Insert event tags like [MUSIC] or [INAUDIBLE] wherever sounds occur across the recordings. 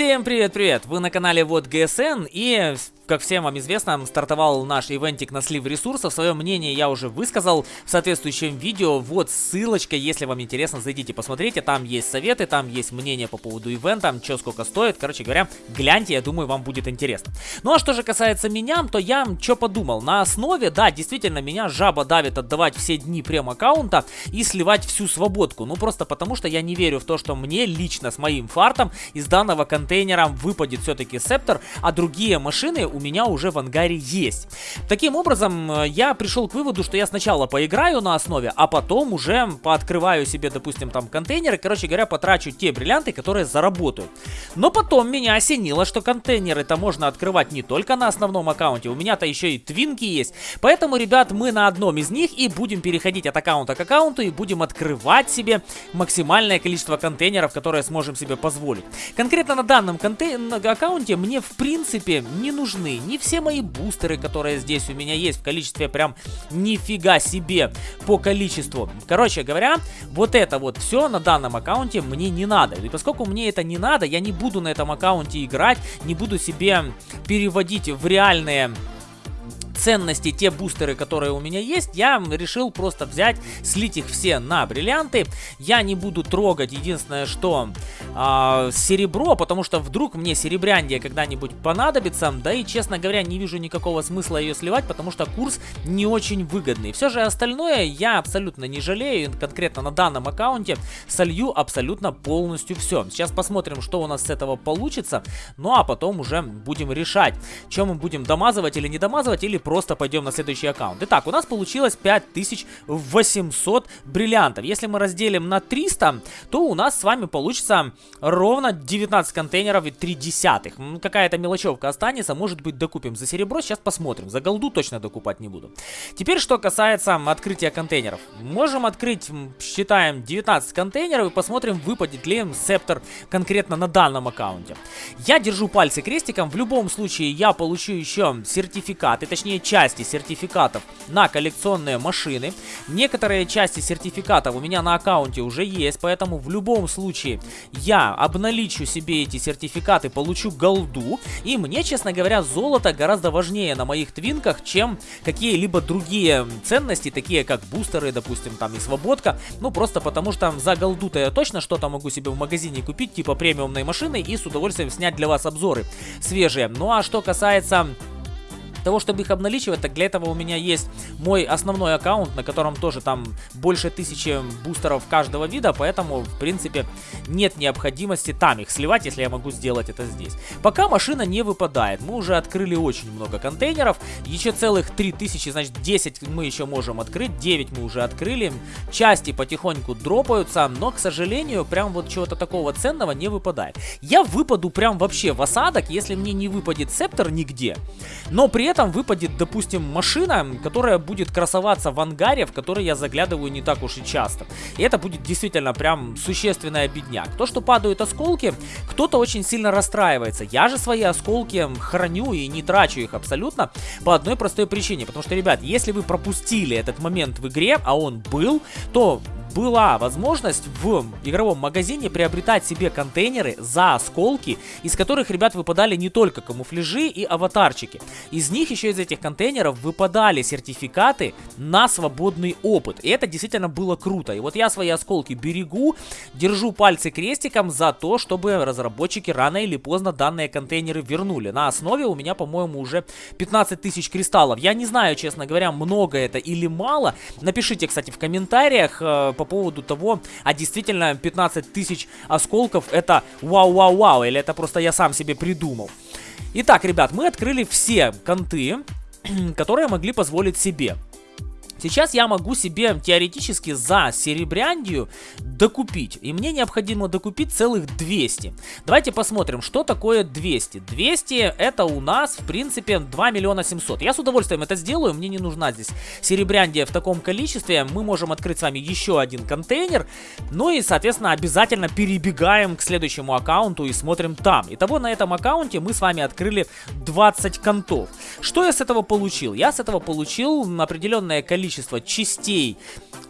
Всем привет-привет! Вы на канале Вот ГСН и как всем вам известно, стартовал наш ивентик на слив ресурсов. Свое мнение я уже высказал в соответствующем видео. Вот ссылочка, если вам интересно, зайдите, посмотрите. Там есть советы, там есть мнение по поводу ивента, что сколько стоит. Короче говоря, гляньте, я думаю, вам будет интересно. Ну а что же касается меня, то я что подумал. На основе, да, действительно, меня жаба давит отдавать все дни прем-аккаунта и сливать всю свободку. Ну просто потому, что я не верю в то, что мне лично с моим фартом из данного контейнера выпадет все-таки септор, а другие машины у меня уже в ангаре есть. Таким образом, э, я пришел к выводу, что я сначала поиграю на основе, а потом уже пооткрываю себе, допустим, там контейнеры, короче говоря, потрачу те бриллианты, которые заработают. Но потом меня осенило, что контейнеры-то можно открывать не только на основном аккаунте, у меня-то еще и твинки есть. Поэтому, ребят, мы на одном из них и будем переходить от аккаунта к аккаунту и будем открывать себе максимальное количество контейнеров, которые сможем себе позволить. Конкретно на данном аккаунте мне, в принципе, не нужны нужны не все мои бустеры, которые здесь у меня есть в количестве прям нифига себе по количеству. Короче говоря, вот это вот все на данном аккаунте мне не надо. И поскольку мне это не надо, я не буду на этом аккаунте играть, не буду себе переводить в реальные ценности, те бустеры, которые у меня есть, я решил просто взять, слить их все на бриллианты. Я не буду трогать, единственное, что э, серебро, потому что вдруг мне серебряндия когда-нибудь понадобится. Да и, честно говоря, не вижу никакого смысла ее сливать, потому что курс не очень выгодный. Все же остальное я абсолютно не жалею, конкретно на данном аккаунте солью абсолютно полностью все. Сейчас посмотрим, что у нас с этого получится, ну а потом уже будем решать, чем мы будем домазывать или не домазывать, или просто пойдем на следующий аккаунт. Итак, у нас получилось 5800 бриллиантов. Если мы разделим на 300, то у нас с вами получится ровно 19 контейнеров и 3 десятых. Какая-то мелочевка останется, может быть докупим за серебро, сейчас посмотрим. За голду точно докупать не буду. Теперь, что касается открытия контейнеров. Можем открыть, считаем, 19 контейнеров и посмотрим, выпадет ли септор конкретно на данном аккаунте. Я держу пальцы крестиком, в любом случае я получу еще сертификаты, точнее части сертификатов на коллекционные машины. Некоторые части сертификатов у меня на аккаунте уже есть, поэтому в любом случае я обналичу себе эти сертификаты, получу голду. И мне, честно говоря, золото гораздо важнее на моих твинках, чем какие-либо другие ценности, такие как бустеры, допустим, там и свободка. Ну, просто потому что за голду-то я точно что-то могу себе в магазине купить, типа премиумной машины, и с удовольствием снять для вас обзоры свежие. Ну, а что касается того, чтобы их обналичивать, так для этого у меня есть мой основной аккаунт, на котором тоже там больше тысячи бустеров каждого вида, поэтому, в принципе, нет необходимости там их сливать, если я могу сделать это здесь. Пока машина не выпадает, мы уже открыли очень много контейнеров, еще целых 3000, значит 10 мы еще можем открыть, 9 мы уже открыли, части потихоньку дропаются, но, к сожалению, прям вот чего-то такого ценного не выпадает. Я выпаду прям вообще в осадок, если мне не выпадет септор нигде, но при этом выпадет, допустим, машина, которая будет красоваться в ангаре, в который я заглядываю не так уж и часто. И это будет действительно прям существенная бедняк. То, что падают осколки, кто-то очень сильно расстраивается. Я же свои осколки храню и не трачу их абсолютно по одной простой причине. Потому что, ребят, если вы пропустили этот момент в игре, а он был, то была возможность в игровом магазине приобретать себе контейнеры за осколки, из которых, ребят, выпадали не только камуфляжи и аватарчики. Из них еще из этих контейнеров выпадали сертификаты на свободный опыт. И это действительно было круто. И вот я свои осколки берегу, держу пальцы крестиком за то, чтобы разработчики рано или поздно данные контейнеры вернули. На основе у меня, по-моему, уже 15 тысяч кристаллов. Я не знаю, честно говоря, много это или мало. Напишите, кстати, в комментариях, э, по поводу того, а действительно 15 тысяч осколков это вау-вау-вау, или это просто я сам себе придумал. Итак, ребят, мы открыли все конты, [CLEARS THROAT] которые могли позволить себе. Сейчас я могу себе теоретически за серебряндию докупить. И мне необходимо докупить целых 200. Давайте посмотрим, что такое 200. 200 это у нас, в принципе, 2 миллиона 700. Я с удовольствием это сделаю, мне не нужна здесь серебряндия в таком количестве. Мы можем открыть с вами еще один контейнер. Ну и, соответственно, обязательно перебегаем к следующему аккаунту и смотрим там. Итого на этом аккаунте мы с вами открыли 20 контов. Что я с этого получил? Я с этого получил определенное количество количество частей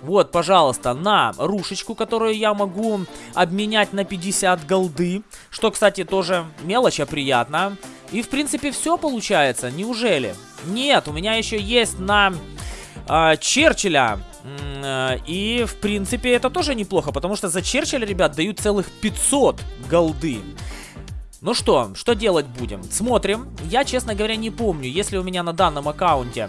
вот, пожалуйста, на рушечку, которую я могу обменять на 50 голды. Что, кстати, тоже мелочь, а приятно. И, в принципе, все получается. Неужели? Нет, у меня еще есть на э, Черчилля. Э, и, в принципе, это тоже неплохо, потому что за Черчилля, ребят, дают целых 500 голды. Ну что, что делать будем? Смотрим. Я, честно говоря, не помню, если у меня на данном аккаунте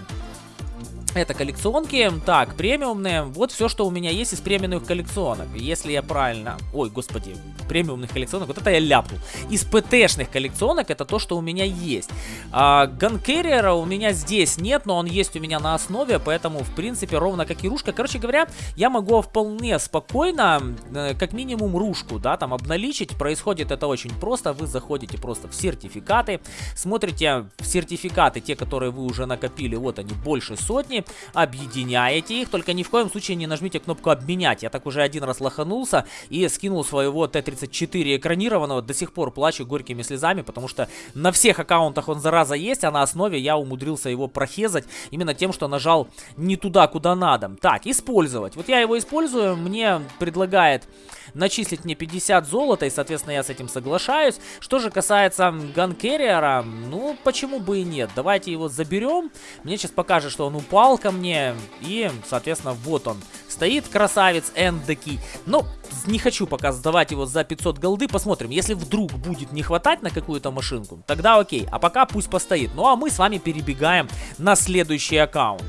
это коллекционки. Так, премиумные. Вот все, что у меня есть из премиумных коллекционок. Если я правильно... Ой, господи. Премиумных коллекционок. Вот это я ляпнул. Из ПТшных коллекционок это то, что у меня есть. А, Ганкерриера у меня здесь нет, но он есть у меня на основе. Поэтому, в принципе, ровно как и рушка. Короче говоря, я могу вполне спокойно, э, как минимум, рушку, да, там обналичить. Происходит это очень просто. Вы заходите просто в сертификаты. Смотрите сертификаты, те, которые вы уже накопили. Вот они, больше сотни объединяете их, только ни в коем случае не нажмите кнопку обменять. Я так уже один раз лоханулся и скинул своего Т-34 экранированного, до сих пор плачу горькими слезами, потому что на всех аккаунтах он зараза есть, а на основе я умудрился его прохезать именно тем, что нажал не туда, куда надо. Так, использовать. Вот я его использую, мне предлагает начислить мне 50 золота, и, соответственно, я с этим соглашаюсь. Что же касается ганкерриера, ну, почему бы и нет. Давайте его заберем. Мне сейчас покажет, что он упал ко мне, и, соответственно, вот он. Стоит красавец Эндеки. Но не хочу пока сдавать его за 500 голды. Посмотрим, если вдруг будет не хватать на какую-то машинку, тогда окей. А пока пусть постоит. Ну а мы с вами перебегаем на следующий аккаунт.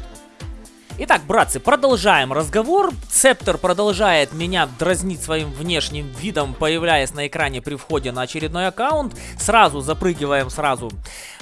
Итак, братцы, продолжаем разговор. Цептер продолжает меня дразнить своим внешним видом, появляясь на экране при входе на очередной аккаунт. Сразу запрыгиваем сразу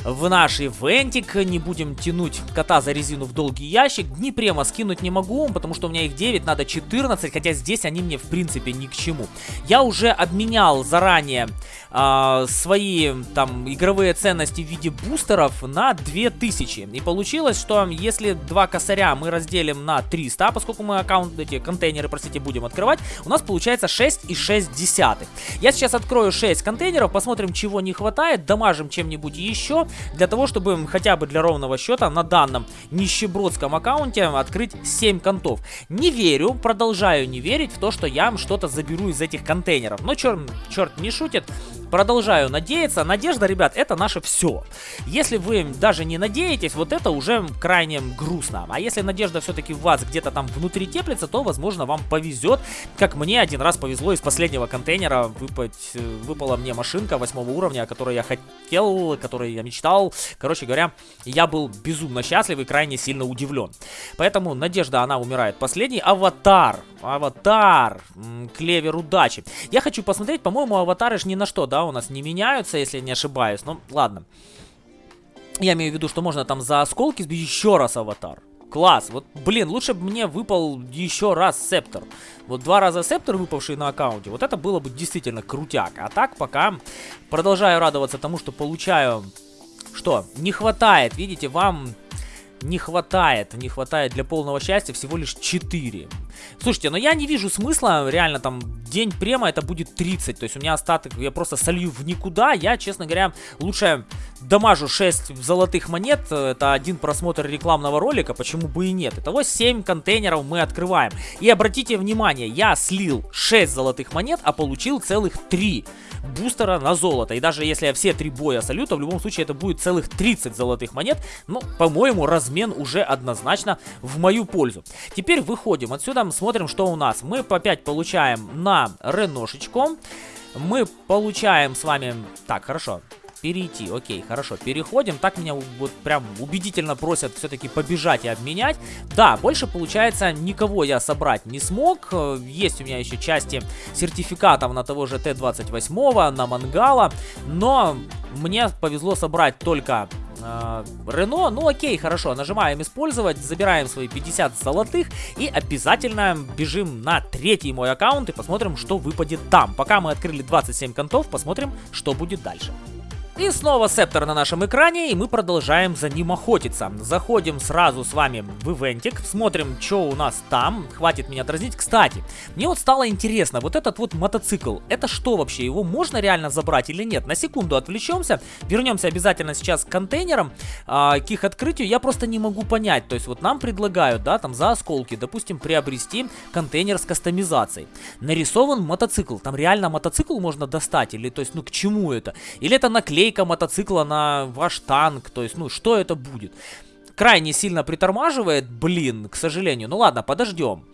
в наш ивентик. Не будем тянуть кота за резину в долгий ящик. Дни према скинуть не могу, потому что у меня их 9, надо 14, хотя здесь они мне в принципе ни к чему. Я уже обменял заранее э, свои там игровые ценности в виде бустеров на 2000. И получилось, что если два косаря мы разделим на 300, поскольку мы аккаунт, эти контейнеры, простите, будем открывать, у нас получается 6,6 десятых. Я сейчас открою 6 контейнеров, посмотрим, чего не хватает, дамажим чем-нибудь еще, для того, чтобы хотя бы для ровного счета на данном нищебродском аккаунте открыть 7 контов. Не верю, продолжаю не верить в то, что я что-то заберу из этих контейнеров. Но черт, черт не шутит, продолжаю надеяться. Надежда, ребят, это наше все. Если вы даже не надеетесь, вот это уже крайне грустно. А если надежда все-таки в вас где-то там внутри теплится, то, возможно, вам повезет. Как мне один раз повезло из последнего контейнера выпать, э, выпала мне машинка восьмого уровня, о которой я хотел, которой я мечтал. Короче говоря, я был безумно счастлив и крайне сильно удивлен. Поэтому надежда, она умирает последний. Аватар. Аватар. Клевер удачи. Я хочу посмотреть, по-моему, аватары ж ни на что, да, у нас не меняются, если не ошибаюсь. Ну, ладно. Я имею в виду, что можно там за осколки сбить еще раз аватар. Класс. Вот, блин, лучше бы мне выпал еще раз септор. Вот два раза септор, выпавший на аккаунте, вот это было бы действительно крутяк. А так пока продолжаю радоваться тому, что получаю... Что? Не хватает, видите, вам не хватает, не хватает для полного счастья всего лишь 4. Слушайте, но я не вижу смысла, реально там день према это будет 30, то есть у меня остаток, я просто солью в никуда, я, честно говоря, лучше дамажу 6 золотых монет, это один просмотр рекламного ролика, почему бы и нет. Итого 7 контейнеров мы открываем. И обратите внимание, я слил 6 золотых монет, а получил целых 3 бустера на золото. И даже если я все 3 боя солю, то в любом случае это будет целых 30 золотых монет. Ну, по-моему, размен уже однозначно в мою пользу. Теперь выходим отсюда, смотрим, что у нас. Мы по 5 получаем на Реношечку. Мы получаем с вами... Так, хорошо перейти. Окей, хорошо, переходим. Так меня вот прям убедительно просят все-таки побежать и обменять. Да, больше получается никого я собрать не смог. Э, есть у меня еще части сертификатов на того же Т-28, на Мангала. Но мне повезло собрать только э, Рено, ну окей, хорошо, нажимаем использовать, забираем свои 50 золотых и обязательно бежим на третий мой аккаунт и посмотрим, что выпадет там. Пока мы открыли 27 контов, посмотрим, что будет дальше. И снова Септор на нашем экране, и мы продолжаем за ним охотиться. Заходим сразу с вами в ивентик, смотрим, что у нас там. Хватит меня дразнить. Кстати, мне вот стало интересно, вот этот вот мотоцикл, это что вообще? Его можно реально забрать или нет? На секунду отвлечемся, вернемся обязательно сейчас к контейнерам, а, к их открытию. Я просто не могу понять, то есть вот нам предлагают, да, там за осколки, допустим, приобрести контейнер с кастомизацией. Нарисован мотоцикл, там реально мотоцикл можно достать, или то есть, ну к чему это? Или это наклейка? Наклейка мотоцикла на ваш танк. То есть, ну, что это будет? Крайне сильно притормаживает, блин, к сожалению. Ну ладно, подождем.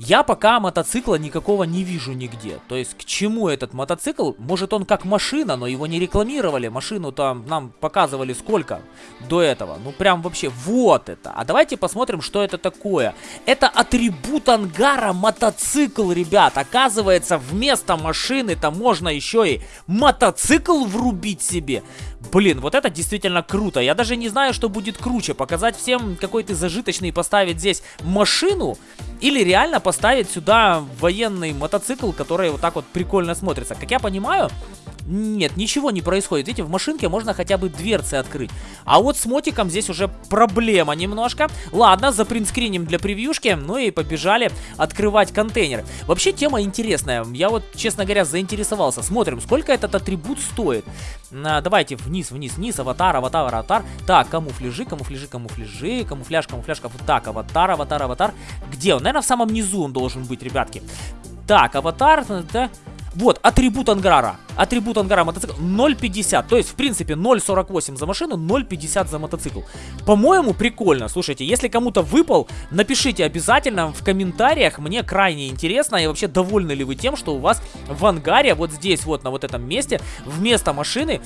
Я пока мотоцикла никакого не вижу нигде. То есть к чему этот мотоцикл? Может он как машина, но его не рекламировали. Машину там нам показывали сколько до этого. Ну прям вообще вот это. А давайте посмотрим, что это такое. Это атрибут ангара мотоцикл, ребят. Оказывается, вместо машины там можно еще и мотоцикл врубить себе. Блин, вот это действительно круто. Я даже не знаю, что будет круче. Показать всем какой ты зажиточный и поставить здесь машину. Или реально поставить сюда военный мотоцикл, который вот так вот прикольно смотрится. Как я понимаю, нет, ничего не происходит. Видите, в машинке можно хотя бы дверцы открыть. А вот с мотиком здесь уже проблема немножко. Ладно, запринтскриним для превьюшки. Ну и побежали открывать контейнеры. Вообще тема интересная. Я вот, честно говоря, заинтересовался. Смотрим, сколько этот атрибут стоит. А, давайте вниз, вниз, вниз. Аватар, аватар, аватар. Так, камуфляжи, камуфляжи, камуфляжи. Камуфляж, камуфляж, камуфляж. Так, аватар, аватар, аватар. Где он? Наверное, в самом низу он должен быть, ребятки. Так, аватар, да. Вот, атрибут ангара. Атрибут ангара мотоцикл 0.50. То есть, в принципе, 0.48 за машину, 0.50 за мотоцикл. По-моему, прикольно. Слушайте, если кому-то выпал, напишите обязательно в комментариях. Мне крайне интересно. И вообще, довольны ли вы тем, что у вас в ангаре, вот здесь, вот на вот этом месте, вместо машины...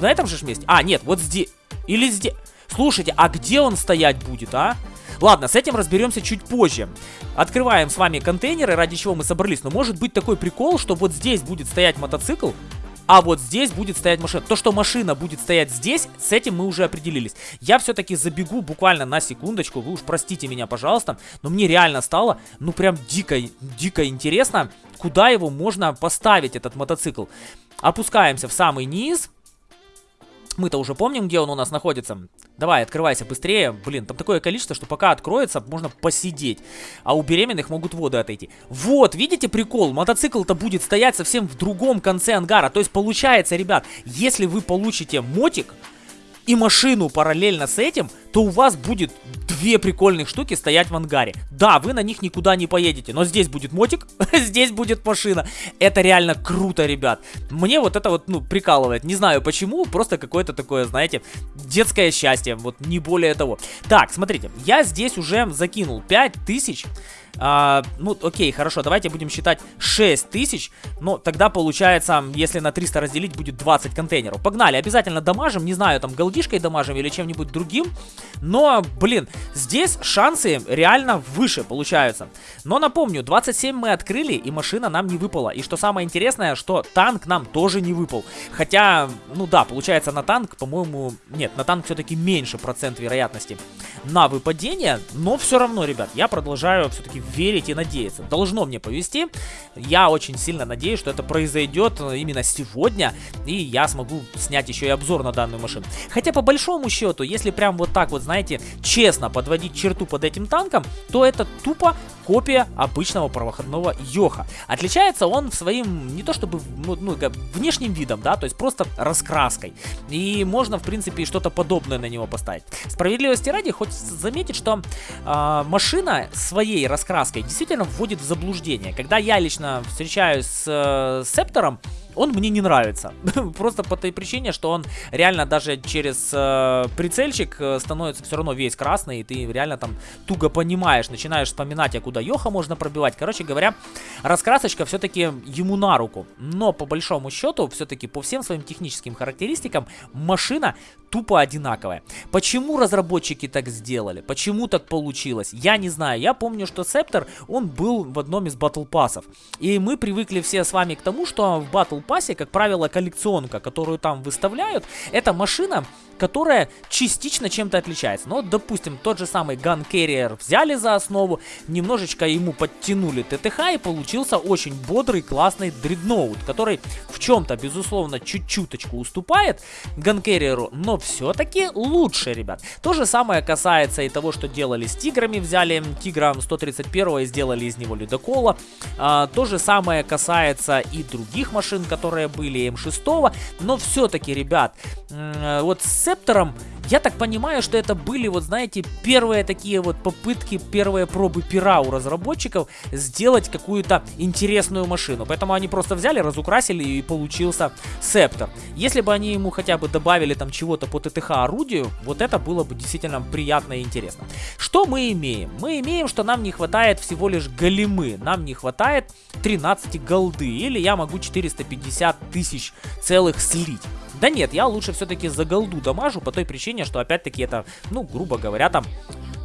На этом же месте? А, нет, вот здесь. Или здесь. Слушайте, а где он стоять будет, а? Ладно, с этим разберемся чуть позже. Открываем с вами контейнеры, ради чего мы собрались. Но может быть такой прикол, что вот здесь будет стоять мотоцикл, а вот здесь будет стоять машина. То, что машина будет стоять здесь, с этим мы уже определились. Я все-таки забегу буквально на секундочку, вы уж простите меня, пожалуйста, но мне реально стало, ну прям дико, дико интересно, куда его можно поставить, этот мотоцикл. Опускаемся в самый низ. Мы-то уже помним, где он у нас находится. Давай, открывайся быстрее. Блин, там такое количество, что пока откроется, можно посидеть. А у беременных могут воды отойти. Вот, видите прикол? Мотоцикл-то будет стоять совсем в другом конце ангара. То есть получается, ребят, если вы получите мотик и машину параллельно с этим, то у вас будет две прикольных штуки стоять в ангаре. Да, вы на них никуда не поедете, но здесь будет мотик, [LAUGHS] здесь будет машина. Это реально круто, ребят. Мне вот это вот, ну, прикалывает. Не знаю почему, просто какое-то такое, знаете, детское счастье. Вот не более того. Так, смотрите, я здесь уже закинул 5000 а, ну, окей, хорошо, давайте будем считать 6 тысяч. Но тогда получается, если на 300 разделить, будет 20 контейнеров. Погнали, обязательно дамажим, не знаю, там голдишкой дамажим или чем-нибудь другим. Но, блин, здесь шансы реально выше получаются. Но напомню, 27 мы открыли, и машина нам не выпала. И что самое интересное, что танк нам тоже не выпал. Хотя, ну да, получается на танк, по-моему, нет, на танк все-таки меньше процент вероятности на выпадение. Но все равно, ребят, я продолжаю все-таки верить и надеяться. Должно мне повезти. Я очень сильно надеюсь, что это произойдет именно сегодня, и я смогу снять еще и обзор на данную машину. Хотя по большому счету, если прям вот так вот, знаете, честно подводить черту под этим танком, то это тупо копия обычного проходного Йоха. Отличается он своим, не то чтобы, ну, ну внешним видом, да, то есть просто раскраской. И можно, в принципе, что-то подобное на него поставить. Справедливости ради, хоть заметить, что э, машина своей раскраской действительно вводит в заблуждение. Когда я лично встречаюсь с э, Септором, он мне не нравится. [LAUGHS] Просто по той причине, что он реально даже через э, прицельчик э, становится все равно весь красный, и ты реально там туго понимаешь, начинаешь вспоминать, а куда Йоха можно пробивать. Короче говоря, раскрасочка все-таки ему на руку. Но по большому счету, все-таки по всем своим техническим характеристикам, машина тупо одинаковая. Почему разработчики так сделали? Почему так получилось? Я не знаю. Я помню, что Септор, он был в одном из батл пассов. И мы привыкли все с вами к тому, что в батл пассе, как правило, коллекционка, которую там выставляют, это машина, которая частично чем-то отличается. Вот, допустим, тот же самый Gun Carrier взяли за основу, немножечко ему подтянули ТТХ и получился очень бодрый, классный дредноут, который в чем-то, безусловно, чуть-чуточку уступает Gun Carrier, но все-таки лучше, ребят. То же самое касается и того, что делали с тиграми, взяли тигра 131 и сделали из него ледокола. А, то же самое касается и других машин, которые были М6, но все-таки, ребят, вот с Септором я так понимаю, что это были, вот знаете, первые такие вот попытки, первые пробы пера у разработчиков сделать какую-то интересную машину. Поэтому они просто взяли, разукрасили и получился Септор. Если бы они ему хотя бы добавили там чего-то по ТТХ орудию, вот это было бы действительно приятно и интересно. Что мы имеем? Мы имеем, что нам не хватает всего лишь големы. Нам не хватает 13 голды. Или я могу 450 тысяч целых слить. Да нет, я лучше все-таки за голду дамажу по той причине, что опять-таки это, ну, грубо говоря, там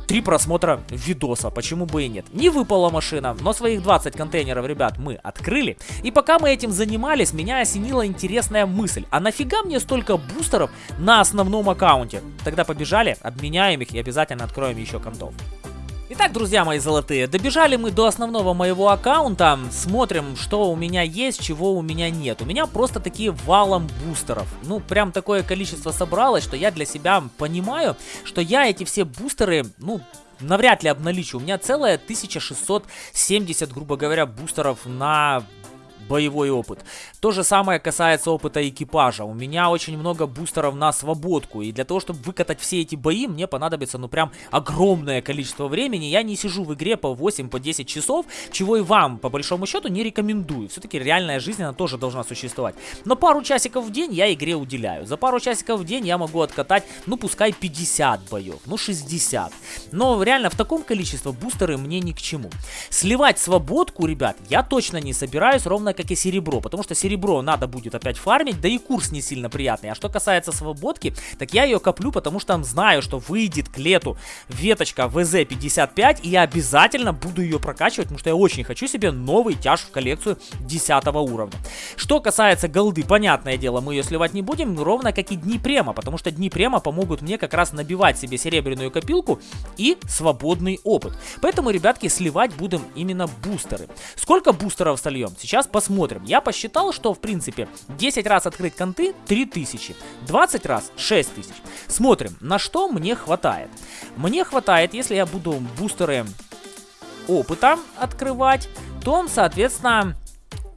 три просмотра видоса, почему бы и нет. Не выпала машина, но своих 20 контейнеров, ребят, мы открыли. И пока мы этим занимались, меня осенила интересная мысль. А нафига мне столько бустеров на основном аккаунте? Тогда побежали, обменяем их и обязательно откроем еще контов. Итак, друзья мои золотые, добежали мы до основного моего аккаунта, смотрим, что у меня есть, чего у меня нет. У меня просто такие валом бустеров. Ну, прям такое количество собралось, что я для себя понимаю, что я эти все бустеры, ну, навряд ли обналичу. У меня целая 1670, грубо говоря, бустеров на боевой опыт. То же самое касается опыта экипажа. У меня очень много бустеров на свободку. И для того, чтобы выкатать все эти бои, мне понадобится, ну, прям огромное количество времени. Я не сижу в игре по 8, по 10 часов, чего и вам, по большому счету, не рекомендую. Все-таки реальная жизнь, она тоже должна существовать. Но пару часиков в день я игре уделяю. За пару часиков в день я могу откатать, ну, пускай 50 боев, ну, 60. Но реально в таком количестве бустеры мне ни к чему. Сливать свободку, ребят, я точно не собираюсь, ровно как и серебро, потому что серебро надо будет опять фармить, да и курс не сильно приятный. А что касается свободки, так я ее коплю, потому что знаю, что выйдет к лету веточка ВЗ-55, и я обязательно буду ее прокачивать, потому что я очень хочу себе новый тяж в коллекцию 10 уровня. Что касается голды, понятное дело, мы ее сливать не будем, ровно как и дни према, потому что дни према помогут мне как раз набивать себе серебряную копилку и свободный опыт. Поэтому, ребятки, сливать будем именно бустеры. Сколько бустеров сольем? Сейчас посмотрим посмотрим. Я посчитал, что в принципе 10 раз открыть конты 3000, 20 раз 6000. Смотрим, на что мне хватает. Мне хватает, если я буду бустеры опыта открывать, то, соответственно,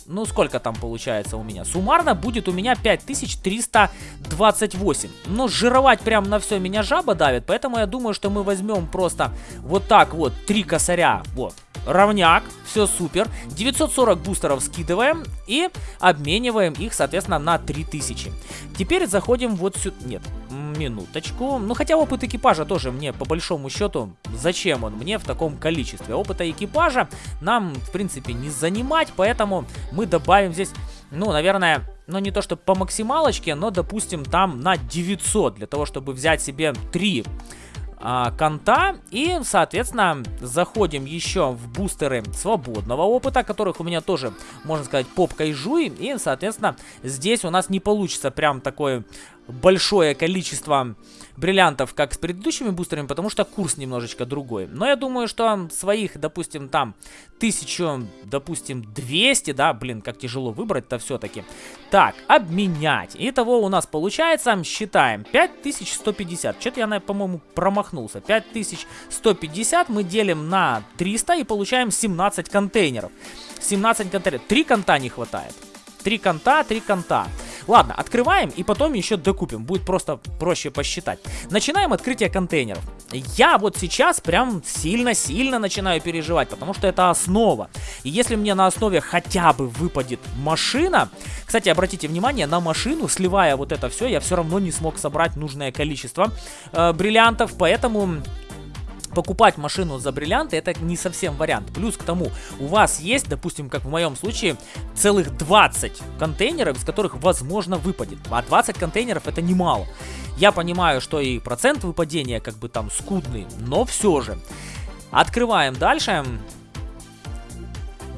ну сколько там получается у меня? Суммарно будет у меня 5328. Но жировать прям на все меня жаба давит, поэтому я думаю, что мы возьмем просто вот так вот три косаря, вот, равняк, все супер. 940 бустеров скидываем и обмениваем их, соответственно, на 3000. Теперь заходим вот сюда, нет, минуточку. Ну, хотя опыт экипажа тоже мне, по большому счету, зачем он мне в таком количестве? Опыта экипажа нам, в принципе, не занимать, поэтому мы добавим здесь, ну, наверное, ну, не то, что по максималочке, но, допустим, там на 900, для того, чтобы взять себе 3 а, конта. И, соответственно, заходим еще в бустеры свободного опыта, которых у меня тоже, можно сказать, попкой жуй. И, соответственно, здесь у нас не получится прям такое большое количество бриллиантов, как с предыдущими бустерами, потому что курс немножечко другой. Но я думаю, что своих, допустим, там, тысячу, допустим, 200, да, блин, как тяжело выбрать-то все-таки. Так, обменять. Итого у нас получается, считаем, 5150. Что-то я, по-моему, промахнулся. 5150 мы делим на 300 и получаем 17 контейнеров. 17 контейнеров. 3 конта не хватает. 3 конта, 3 конта. Ладно, открываем и потом еще докупим. Будет просто проще посчитать. Начинаем открытие контейнеров. Я вот сейчас прям сильно-сильно начинаю переживать, потому что это основа. И если мне на основе хотя бы выпадет машина... Кстати, обратите внимание, на машину, сливая вот это все, я все равно не смог собрать нужное количество э, бриллиантов, поэтому покупать машину за бриллианты это не совсем вариант. Плюс к тому, у вас есть, допустим, как в моем случае, целых 20 контейнеров, из которых возможно выпадет. А 20 контейнеров это немало. Я понимаю, что и процент выпадения как бы там скудный, но все же. Открываем дальше.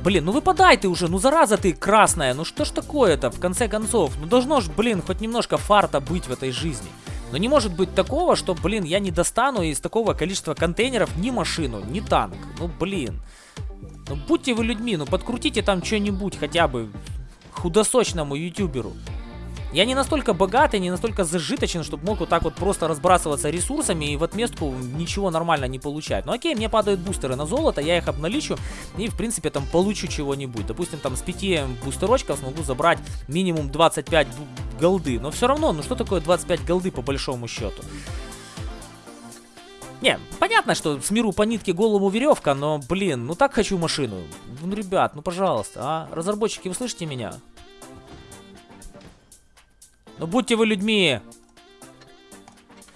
Блин, ну выпадай ты уже, ну зараза ты красная, ну что ж такое-то, в конце концов? Ну должно ж, блин, хоть немножко фарта быть в этой жизни. Но не может быть такого, что, блин, я не достану из такого количества контейнеров ни машину, ни танк. Ну, блин. Ну, будьте вы людьми, ну, подкрутите там что-нибудь хотя бы худосочному ютуберу. Я не настолько богатый, не настолько зажиточен, чтобы мог вот так вот просто разбрасываться ресурсами и в отместку ничего нормально не получать. Ну окей, мне падают бустеры на золото, я их обналичу и в принципе там получу чего-нибудь. Допустим, там с 5 бустерочков смогу забрать минимум 25 голды. Но все равно, ну что такое 25 голды по большому счету? Не, понятно, что с миру по нитке голову веревка, но, блин, ну так хочу машину. Ну, ребят, ну пожалуйста, а? Разработчики, вы слышите меня? Ну будьте вы людьми.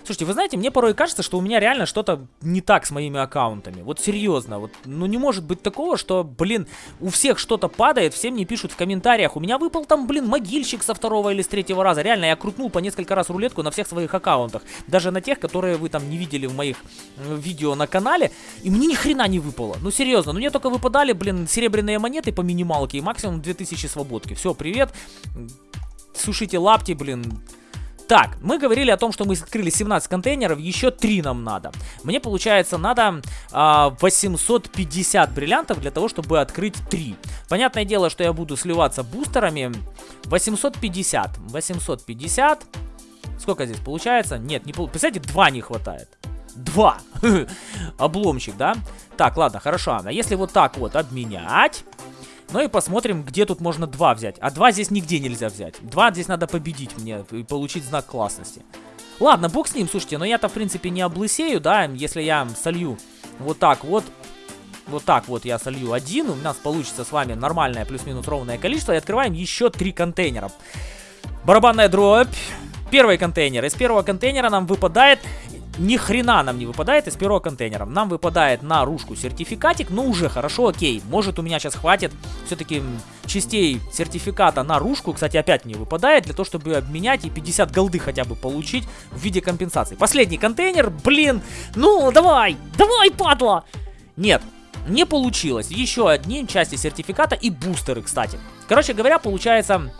Слушайте, вы знаете, мне порой кажется, что у меня реально что-то не так с моими аккаунтами. Вот серьезно, вот, ну не может быть такого, что, блин, у всех что-то падает, все мне пишут в комментариях. У меня выпал там, блин, могильщик со второго или с третьего раза. Реально, я крутнул по несколько раз рулетку на всех своих аккаунтах. Даже на тех, которые вы там не видели в моих видео на канале. И мне ни хрена не выпало. Ну серьезно, ну мне только выпадали, блин, серебряные монеты по минималке и максимум 2000 свободки. Все, привет сушите лапти, блин. Так, мы говорили о том, что мы открыли 17 контейнеров, еще 3 нам надо. Мне, получается, надо а, 850 бриллиантов для того, чтобы открыть 3. Понятное дело, что я буду сливаться бустерами. 850. 850. Сколько здесь получается? Нет, не получается. Представляете, 2 не хватает. 2. [LAUGHS] Обломчик, да? Так, ладно, хорошо. А если вот так вот обменять... Ну и посмотрим, где тут можно 2 взять. А 2 здесь нигде нельзя взять. 2 здесь надо победить мне и получить знак классности. Ладно, бог с ним, слушайте, но я-то в принципе не облысею, да, если я солью вот так вот. Вот так вот я солью один, у нас получится с вами нормальное плюс-минус ровное количество. И открываем еще три контейнера. Барабанная дробь. Первый контейнер. Из первого контейнера нам выпадает ни хрена нам не выпадает из первого контейнера. Нам выпадает на ружку сертификатик, ну уже хорошо, окей. Может у меня сейчас хватит все-таки частей сертификата на ружку. Кстати, опять не выпадает, для того, чтобы обменять и 50 голды хотя бы получить в виде компенсации. Последний контейнер, блин, ну давай, давай, падла! Нет, не получилось. Еще одни части сертификата и бустеры, кстати. Короче говоря, получается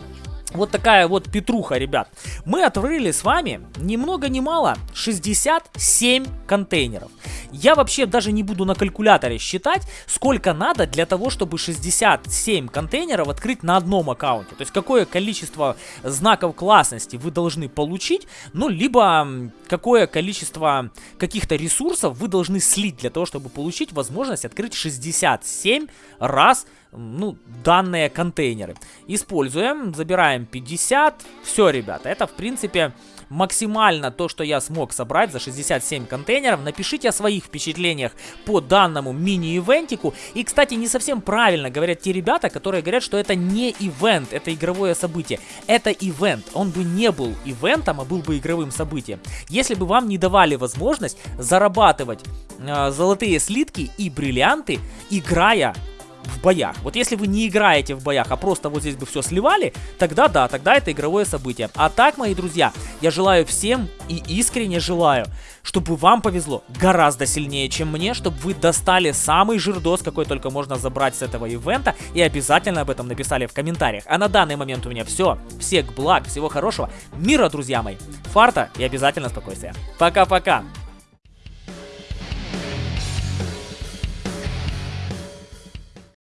вот такая вот петруха, ребят. Мы открыли с вами ни много ни мало 67 контейнеров. Я вообще даже не буду на калькуляторе считать, сколько надо для того, чтобы 67 контейнеров открыть на одном аккаунте. То есть какое количество знаков классности вы должны получить, ну, либо какое количество каких-то ресурсов вы должны слить для того, чтобы получить возможность открыть 67 раз ну, данные контейнеры. Используем, забираем 50. Все, ребята, это, в принципе, максимально то, что я смог собрать за 67 контейнеров. Напишите о своих впечатлениях по данному мини-ивентику. И, кстати, не совсем правильно говорят те ребята, которые говорят, что это не ивент, это игровое событие. Это ивент. Он бы не был ивентом, а был бы игровым событием. Если бы вам не давали возможность зарабатывать э, золотые слитки и бриллианты, играя в боях. Вот если вы не играете в боях, а просто вот здесь бы все сливали, тогда да, тогда это игровое событие. А так, мои друзья, я желаю всем и искренне желаю, чтобы вам повезло гораздо сильнее, чем мне, чтобы вы достали самый жирдос, какой только можно забрать с этого ивента, и обязательно об этом написали в комментариях. А на данный момент у меня все. Всех благ, всего хорошего, мира, друзья мои, фарта и обязательно спокойствия. Пока-пока!